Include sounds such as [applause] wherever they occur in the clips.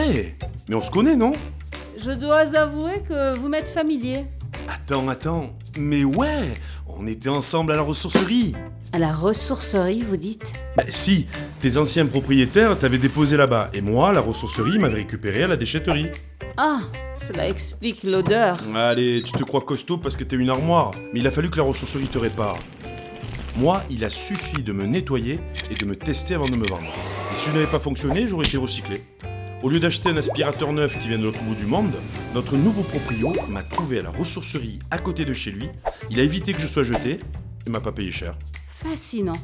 Eh, mais on se connaît, non? Je dois avouer que vous m'êtes familier. Attends, attends. Mais ouais, on était ensemble à la ressourcerie. À la ressourcerie, vous dites? Bah si, tes anciens propriétaires t'avaient déposé là-bas, et moi, la ressourcerie m'avait récupéré à la déchetterie. Ah, cela explique l'odeur. Allez, tu te crois costaud parce que t'es une armoire, mais il a fallu que la ressourcerie te répare. Moi, il a suffi de me nettoyer et de me tester avant de me vendre. Et si je n'avais pas fonctionné, j'aurais été recyclé. Au lieu d'acheter un aspirateur neuf qui vient de l'autre bout du monde, notre nouveau proprio m'a trouvé à la ressourcerie à côté de chez lui. Il a évité que je sois jeté et m'a pas payé cher. Fascinant.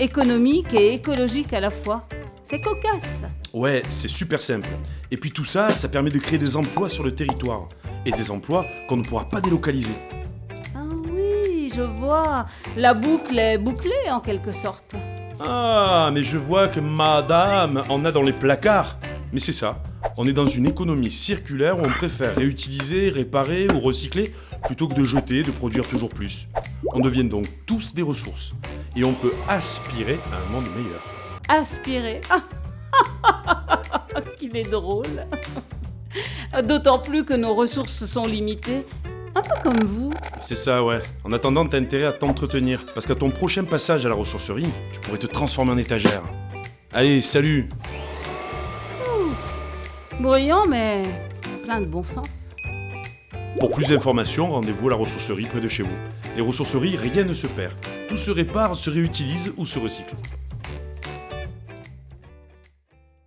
Économique et écologique à la fois. C'est cocasse. Ouais, c'est super simple. Et puis tout ça, ça permet de créer des emplois sur le territoire. Et des emplois qu'on ne pourra pas délocaliser. Ah oui, je vois. La boucle est bouclée en quelque sorte. Ah, mais je vois que madame en a dans les placards. Mais c'est ça, on est dans une économie circulaire où on préfère réutiliser, réparer ou recycler plutôt que de jeter, de produire toujours plus. On devient donc tous des ressources. Et on peut aspirer à un monde meilleur. Aspirer. [laughs] Qu'il est drôle. D'autant plus que nos ressources sont limitées. Un peu comme vous. C'est ça, ouais. En attendant, t'as intérêt à t'entretenir. Parce qu'à ton prochain passage à la ressourcerie, tu pourrais te transformer en étagère. Allez, salut Bruyant, mais plein de bon sens. Pour plus d'informations, rendez-vous à la ressourcerie près de chez vous. Les ressourceries, rien ne se perd. Tout se répare, se réutilise ou se recycle.